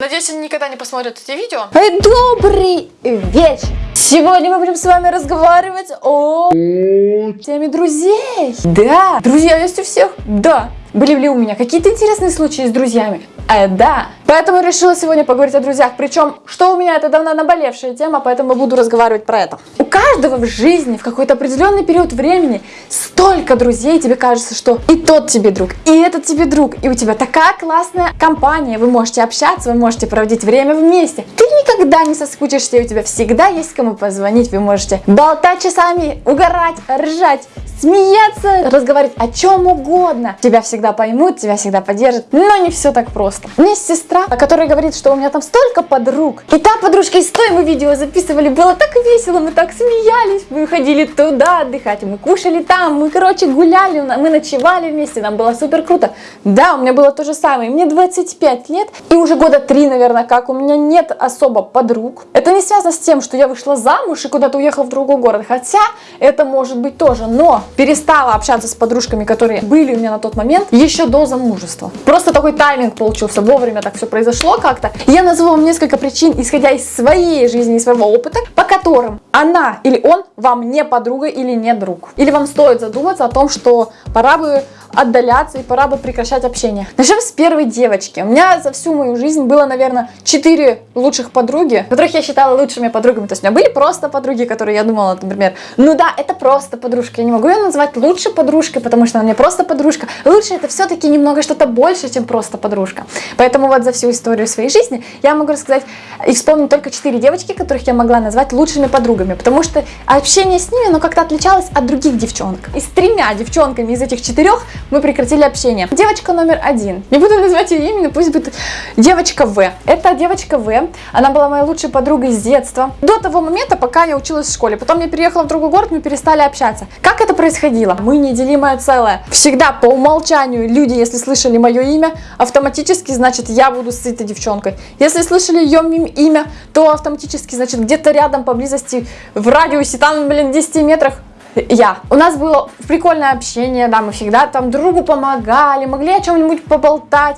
Надеюсь, они никогда не посмотрят эти видео. Добрый вечер! Сегодня мы будем с вами разговаривать о теме друзей. Да, друзья есть у всех? Да. Были ли у меня какие-то интересные случаи с друзьями? Э, да. Поэтому решила сегодня поговорить о друзьях. Причем, что у меня это давно наболевшая тема, поэтому буду разговаривать про это. У каждого в жизни в какой-то определенный период времени столько друзей, тебе кажется, что и тот тебе друг, и этот тебе друг, и у тебя такая классная компания, вы можете общаться, вы можете проводить время вместе. Ты никогда не соскучишься, и у тебя всегда есть кому позвонить, вы можете болтать часами, угорать, ржать, смеяться, разговаривать о чем угодно. Тебя всегда поймут, тебя всегда поддержат, но не все так просто. Меня есть сестра, которая говорит, что у меня там столько подруг. И та подружка из той мы видео записывали, было так весело, мы так смеялись, мы ходили туда отдыхать, мы кушали там, мы, короче, гуляли, мы ночевали вместе, нам было супер круто. Да, у меня было то же самое, мне 25 лет, и уже года три, наверное, как у меня нет особо подруг. Это не связано с тем, что я вышла замуж и куда-то уехала в другой город, хотя это может быть тоже, но перестала общаться с подружками, которые были у меня на тот момент, еще до замужества. Просто такой тайминг получился, вовремя так все произошло как-то. Я назову вам несколько причин, исходя из своей жизни и своего опыта, по которым она или он вам не подруга или не друг. Или вам стоит задуматься о том, что пора бы отдаляться и пора бы прекращать общение. Начнем с первой девочки. У меня за всю мою жизнь было, наверное, 4 лучших подруги, которых я считала лучшими подругами. То есть у меня были просто подруги, которые я думала, например, ну да, это просто подружка. Я не могу ее назвать лучшей подружкой, потому что она мне просто подружка. Лучше это все-таки немного что-то больше, чем просто подружка. Поэтому вот за всю историю своей жизни я могу рассказать и вспомнить только 4 девочки, которых я могла назвать лучшими подругами, потому что общение с ними, оно как-то отличалось от других девчонок. И с тремя девчонками из этих четырех мы прекратили общение. Девочка номер один. Не буду называть ее именно, пусть будет девочка В. Это девочка В. Она была моей лучшей подругой с детства. До того момента, пока я училась в школе. Потом я переехала в другой город, мы перестали общаться. Как это происходило? Мы неделимое целое. Всегда по умолчанию люди, если слышали мое имя, автоматически, значит, я буду с этой девчонкой. Если слышали ее имя, то автоматически, значит, где-то рядом, поблизости, в радиусе, там, блин, 10 метрах, я. У нас было прикольное общение, да, мы всегда там другу помогали, могли о чем-нибудь поболтать,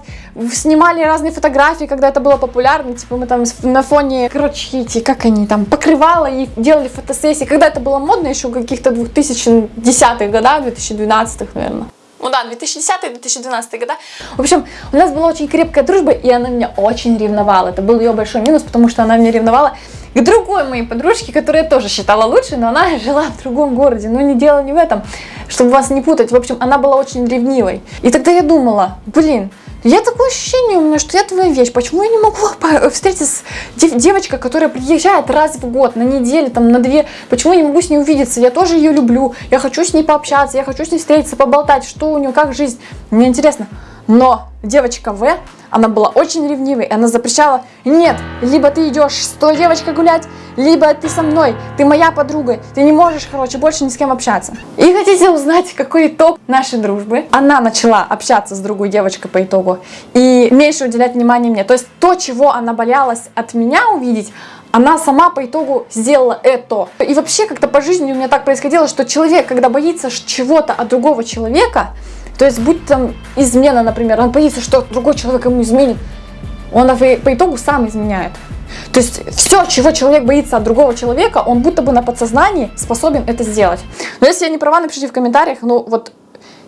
снимали разные фотографии, когда это было популярно, типа мы там на фоне, короче, эти, как они там, покрывала и делали фотосессии, когда это было модно еще в каких-то 2010-х годах, 2012-х, наверное. Ну да, 2010-2012 года. В общем, у нас была очень крепкая дружба, и она меня очень ревновала. Это был ее большой минус, потому что она меня ревновала к другой моей подружке, которую я тоже считала лучшей, но она жила в другом городе. Но не дело не в этом, чтобы вас не путать. В общем, она была очень ревнивой. И тогда я думала, блин, я такое ощущение у меня, что я твоя вещь. Почему я не могу встретиться с дев девочкой, которая приезжает раз в год, на неделю, там, на две? Почему я не могу с ней увидеться? Я тоже ее люблю. Я хочу с ней пообщаться, я хочу с ней встретиться, поболтать, что у нее, как жизнь. Мне интересно. Но девочка В, она была очень ревнивой, и она запрещала, нет, либо ты идешь с той девочкой гулять, либо ты со мной, ты моя подруга, ты не можешь, короче, больше ни с кем общаться. И хотите узнать, какой итог нашей дружбы? Она начала общаться с другой девочкой по итогу и меньше уделять внимание мне. То есть то, чего она боялась от меня увидеть, она сама по итогу сделала это. И вообще как-то по жизни у меня так происходило, что человек, когда боится чего-то от другого человека, то есть, будь там измена, например, он боится, что другой человек ему изменит, он по итогу сам изменяет. То есть все, чего человек боится от другого человека, он будто бы на подсознании способен это сделать. Но если я не права, напишите в комментариях, ну вот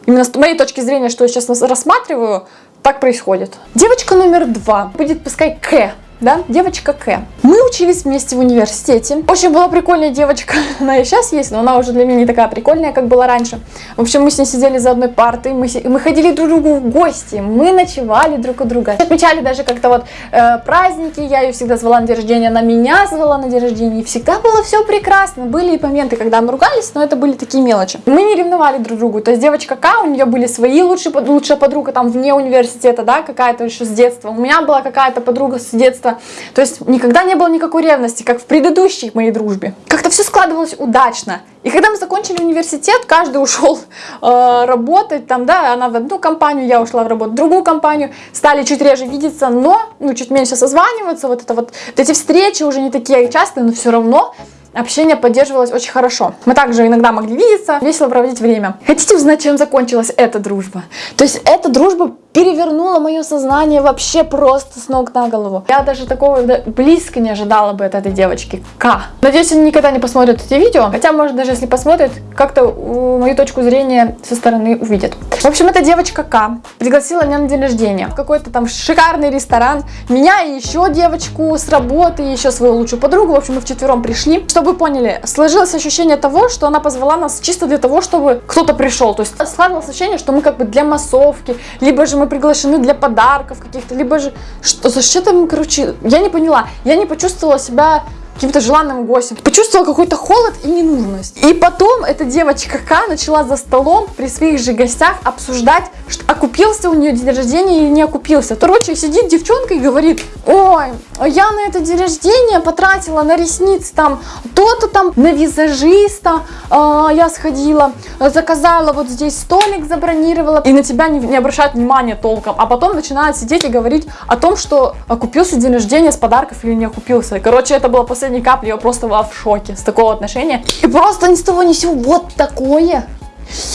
именно с моей точки зрения, что я сейчас рассматриваю, так происходит. Девочка номер два будет пускай К да, девочка К. Мы учились вместе в университете. Очень была прикольная девочка, она и сейчас есть, но она уже для меня не такая прикольная, как была раньше. В общем, мы с ней сидели за одной партой, мы, мы ходили друг другу в гости, мы ночевали друг у друга. Отмечали даже как-то вот э, праздники, я ее всегда звала на день рождения, она меня звала на день рождения, и всегда было все прекрасно. Были и моменты, когда мы ругались, но это были такие мелочи. Мы не ревновали друг другу, то есть девочка К, у нее были свои лучшие, лучшая подруга там вне университета, да, какая-то еще с детства. У меня была какая-то подруга с детства, то есть никогда не было никакой ревности, как в предыдущей моей дружбе. Как-то все складывалось удачно. И когда мы закончили университет, каждый ушел э, работать, там, да, она в одну компанию, я ушла в работу в другую компанию, стали чуть реже видеться, но, ну, чуть меньше созваниваться, вот это вот, вот эти встречи уже не такие частые, но все равно общение поддерживалось очень хорошо. Мы также иногда могли видеться, весело проводить время. Хотите узнать, чем закончилась эта дружба? То есть эта дружба перевернуло мое сознание вообще просто с ног на голову. Я даже такого близко не ожидала бы от этой девочки. К. Надеюсь, они никогда не посмотрят эти видео. Хотя, может, даже если посмотрят, как-то мою точку зрения со стороны увидят. В общем, эта девочка К пригласила меня на день рождения в какой-то там шикарный ресторан. Меня и еще девочку с работы, и еще свою лучшую подругу. В общем, мы вчетвером пришли. Чтобы вы поняли, сложилось ощущение того, что она позвала нас чисто для того, чтобы кто-то пришел. То есть складывалось ощущение, что мы как бы для массовки, либо же мы приглашены для подарков каких-то, либо же что за там, короче, я не поняла. Я не почувствовала себя каким-то желанным гостем. Почувствовала какой-то холод и ненужность. И потом эта девочка К начала за столом при своих же гостях обсуждать, что окупился у нее день рождения или не окупился. Короче, сидит девчонка и говорит, ой, я на это день рождения потратила на ресницы там то-то там, на визажиста э, я сходила, заказала вот здесь столик, забронировала, и на тебя не, не обращают внимания толком, а потом начинают сидеть и говорить о том, что окупился день рождения с подарков или не окупился. Короче, это было последней капли, я просто была в шоке с такого отношения. И просто ни с того ни с сего вот такое.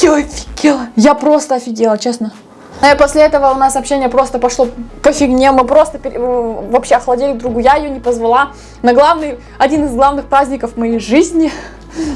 Я офигела. Я просто офигела, честно. И после этого у нас общение просто пошло по фигне, мы просто пере... вообще охладели друг другу, я ее не позвала на главный, один из главных праздников моей жизни.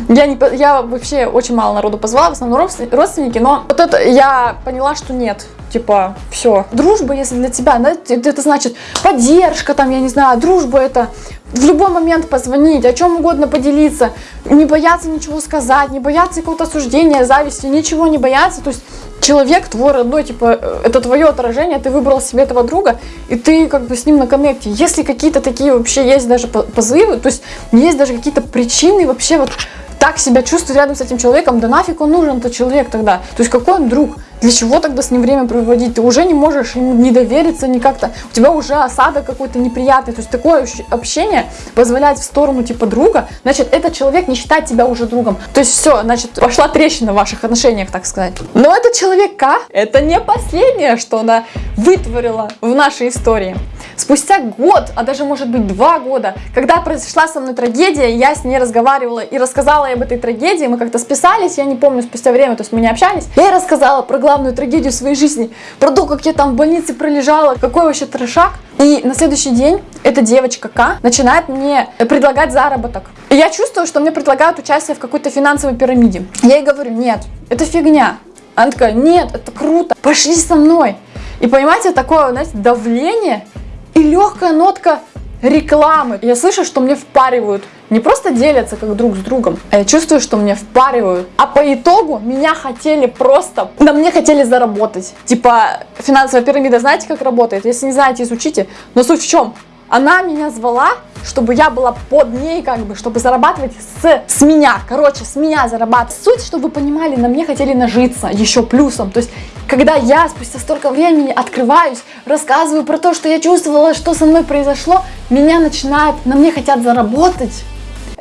Я, не, я вообще очень мало народу позвала, в основном родственники, но вот это я поняла, что нет, типа, все. Дружба, если для тебя, да, это значит поддержка, там, я не знаю, дружба это в любой момент позвонить, о чем угодно поделиться, не бояться ничего сказать, не бояться какого-то осуждения, зависти, ничего не бояться, то есть человек твой родной, типа, э, это твое отражение, ты выбрал себе этого друга, и ты как бы с ним на коннекте. Если какие-то такие вообще есть даже позывы, то есть есть даже какие-то причины вообще вот так себя чувствовать рядом с этим человеком, да нафиг он нужен, этот человек тогда. То есть какой он друг? Для чего тогда с ним время проводить? Ты уже не можешь ему не довериться ни как-то. У тебя уже осадок какой-то неприятный. То есть такое общение позволяет в сторону типа друга, значит, этот человек не считает тебя уже другом. То есть все, значит, пошла трещина в ваших отношениях, так сказать. Но этот человек К, это не последнее, что она вытворила в нашей истории. Спустя год, а даже может быть два года, когда произошла со мной трагедия, я с ней разговаривала и рассказала ей об этой трагедии, мы как-то списались, я не помню, спустя время, то есть мы не общались. Я ей рассказала про главную трагедию своей жизни, про то, как я там в больнице пролежала, какой вообще трешак. И на следующий день эта девочка К начинает мне предлагать заработок. И я чувствую, что мне предлагают участие в какой-то финансовой пирамиде. Я ей говорю, нет, это фигня. Она такая, нет, это круто, пошли со мной. И понимаете, такое, знаете, давление, и легкая нотка рекламы. Я слышу, что мне впаривают. Не просто делятся как друг с другом, а я чувствую, что мне впаривают. А по итогу меня хотели просто, на мне хотели заработать. Типа финансовая пирамида, знаете, как работает? Если не знаете, изучите. Но суть в чем? Она меня звала, чтобы я была под ней, как бы, чтобы зарабатывать с, с меня. Короче, с меня зарабатывать. Суть, чтобы вы понимали, на мне хотели нажиться еще плюсом. То есть, когда я спустя столько времени открываюсь, рассказываю про то, что я чувствовала, что со мной произошло, меня начинает, на мне хотят заработать.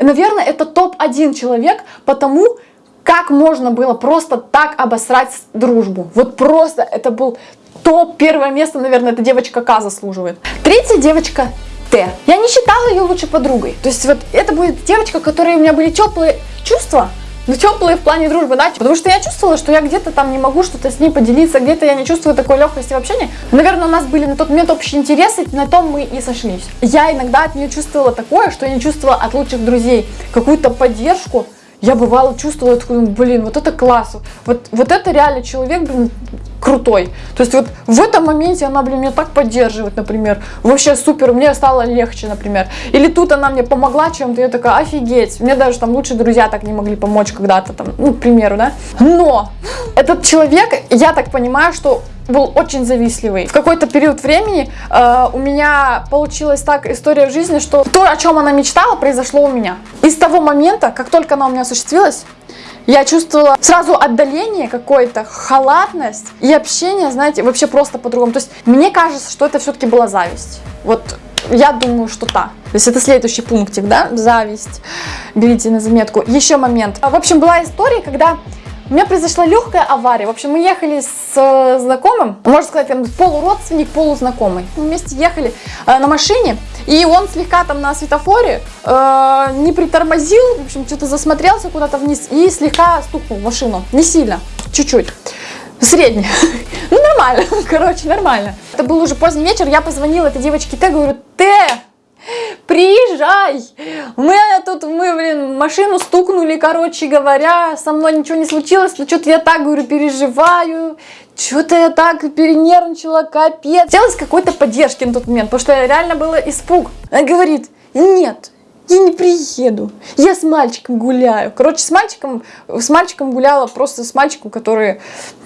Наверное, это топ-1 человек, потому как можно было просто так обосрать дружбу. Вот просто это был топ, первое место, наверное, эта девочка К заслуживает. Третья девочка Т. Я не считала ее лучшей подругой. То есть вот это будет девочка, которой у меня были теплые чувства, но теплые в плане дружбы, да, потому что я чувствовала, что я где-то там не могу что-то с ней поделиться, где-то я не чувствую такой легкости в общении. Наверное, у нас были на тот момент общие интересы, на том мы и сошлись. Я иногда от нее чувствовала такое, что я не чувствовала от лучших друзей, какую-то поддержку, я бывало чувствовала, такой, блин, вот это класс, вот, вот это реально человек, блин, крутой. То есть вот в этом моменте она, блин, меня так поддерживает, например. Вообще супер, мне стало легче, например. Или тут она мне помогла чем-то, я такая, офигеть. Мне даже там лучшие друзья так не могли помочь когда-то, там, ну, к примеру, да. Но этот человек, я так понимаю, что был очень завистливый. В какой-то период времени э, у меня получилась так история в жизни, что то, о чем она мечтала, произошло у меня. И с того момента, как только она у меня осуществилась, я чувствовала сразу отдаление какое-то, халатность и общение, знаете, вообще просто по-другому. То есть мне кажется, что это все-таки была зависть. Вот я думаю, что та. То есть это следующий пунктик, да, зависть. Берите на заметку. Еще момент. В общем, была история, когда у меня произошла легкая авария. В общем, мы ехали с э, знакомым, можно сказать, там, полуродственник, полузнакомый. Мы вместе ехали э, на машине, и он слегка там на светофоре э, не притормозил, в общем, что-то засмотрелся куда-то вниз и слегка стукнул машину. Не сильно, чуть-чуть. Средняя. Ну, нормально. Короче, нормально. Это был уже поздний вечер, я позвонила этой девочке Т, говорю, Т, приезжай. Мы тут, мы, блин, машину стукнули, короче говоря, со мной ничего не случилось, но что-то я так, говорю, переживаю, что-то я так перенервничала, капец. Хотелось какой-то поддержки на тот момент, потому что реально было испуг. Она говорит, нет, я не приеду, я с мальчиком гуляю. Короче, с мальчиком, с мальчиком гуляла просто с мальчиком, который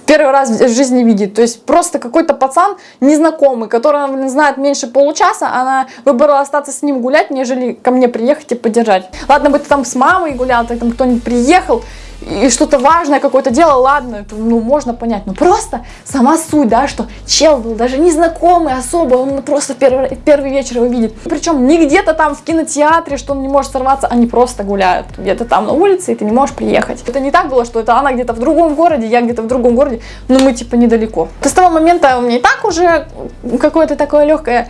первый раз в жизни видит. То есть просто какой-то пацан незнакомый, блин, знает меньше получаса, она выбрала остаться с ним гулять, нежели ко мне приехать и поддержать. Ладно бы ты там с мамой гулял, ты там кто-нибудь приехал, и что-то важное какое-то дело, ладно, это, ну, можно понять, но просто сама суть, да, что чел был даже незнакомый особо, он просто первый, первый вечер его видит. Причем не где-то там в кинотеатре, что он не может сорваться, они просто гуляют где-то там на улице, и ты не можешь приехать. Это не так было, что это она где-то в другом городе, я где-то в другом городе, но мы типа недалеко. То с того момента у меня и так уже какое-то такое легкое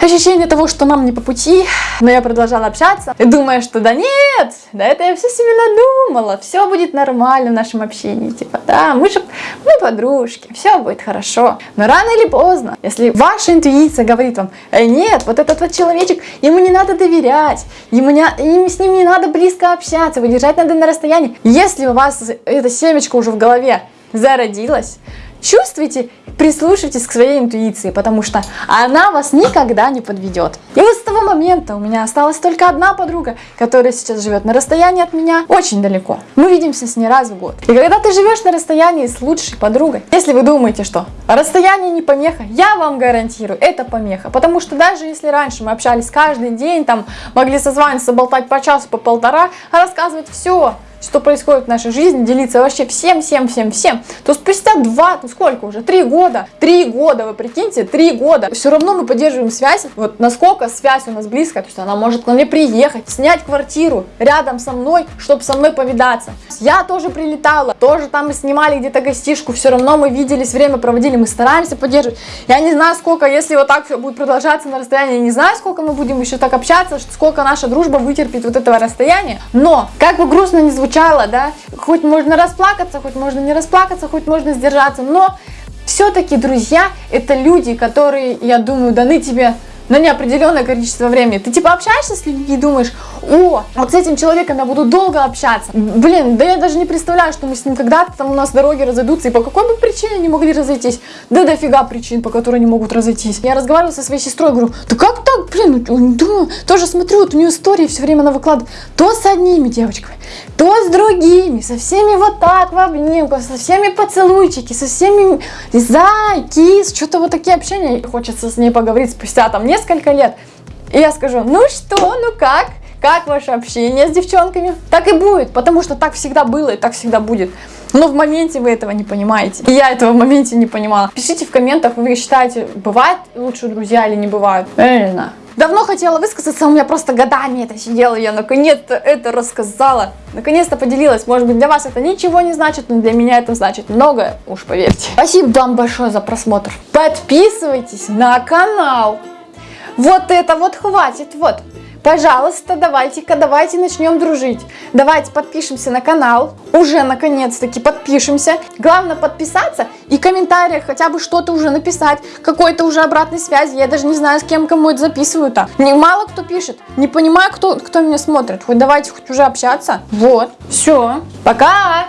ощущение того, что нам не по пути, но я продолжала общаться, думая, что да нет, да это я все себе надумала, все будет нормально в нашем общении, типа, да, мы же, мы подружки, все будет хорошо, но рано или поздно, если ваша интуиция говорит вам, э, нет, вот этот вот человечек, ему не надо доверять, ему, не, ему с ним не надо близко общаться, выдержать надо на расстоянии, если у вас эта семечко уже в голове зародилась, чувствуйте, прислушивайтесь к своей интуиции, потому что она вас никогда не подведет. И вот с того момента у меня осталась только одна подруга, которая сейчас живет на расстоянии от меня очень далеко. Мы видимся с ней раз в год. И когда ты живешь на расстоянии с лучшей подругой, если вы думаете, что расстояние не помеха, я вам гарантирую, это помеха. Потому что даже если раньше мы общались каждый день, там могли созваниваться, болтать по часу, по полтора, рассказывать все, что происходит в нашей жизни, делиться вообще всем, всем, всем, всем, то спустя два, ну сколько уже, три года, три года, вы прикиньте, три года, все равно мы поддерживаем связь, вот насколько связь у нас близкая, то есть она может к мне приехать, снять квартиру рядом со мной, чтобы со мной повидаться. Я тоже прилетала, тоже там мы снимали где-то гостишку, все равно мы виделись, время проводили, мы стараемся поддерживать. Я не знаю, сколько, если вот так все будет продолжаться на расстоянии, не знаю, сколько мы будем еще так общаться, сколько наша дружба вытерпит вот этого расстояния, но, как бы грустно не звучало, звучало, да, хоть можно расплакаться, хоть можно не расплакаться, хоть можно сдержаться, но все-таки друзья это люди, которые, я думаю, даны тебе на неопределенное количество времени. Ты типа общаешься с людьми и думаешь, о, вот с этим человеком я буду долго общаться. Блин, да я даже не представляю, что мы с ним когда-то там у нас дороги разойдутся, и по какой бы причине они могли разойтись. Да дофига причин, по которым они могут разойтись. Я разговаривала со своей сестрой, говорю, да как так, блин, думаю, тоже смотрю, вот у нее истории все время она выкладывает, то с одними девочками, то с другими, со всеми вот так в обнимку, со всеми поцелуйчики, со всеми зай, кис, что-то вот такие общения. Хочется с ней поговорить спустя там несколько лет. И я скажу, ну что, ну как? Как ваше общение с девчонками? Так и будет, потому что так всегда было и так всегда будет. Но в моменте вы этого не понимаете. И я этого в моменте не понимала. Пишите в комментах, вы считаете, бывают лучшие друзья или не бывают. Я не знаю. Давно хотела высказаться, у меня просто годами это сидела, я наконец-то это рассказала. Наконец-то поделилась. Может быть, для вас это ничего не значит, но для меня это значит многое, уж поверьте. Спасибо вам большое за просмотр. Подписывайтесь на канал. Вот это вот хватит, вот. Пожалуйста, давайте-ка, давайте начнем дружить. Давайте подпишемся на канал. Уже наконец-таки подпишемся. Главное подписаться и в комментариях хотя бы что-то уже написать. Какой-то уже обратной связи. Я даже не знаю, с кем кому это записываю-то. Мало кто пишет. Не понимаю, кто, кто меня смотрит. Хоть давайте хоть уже общаться. Вот. Все. Пока.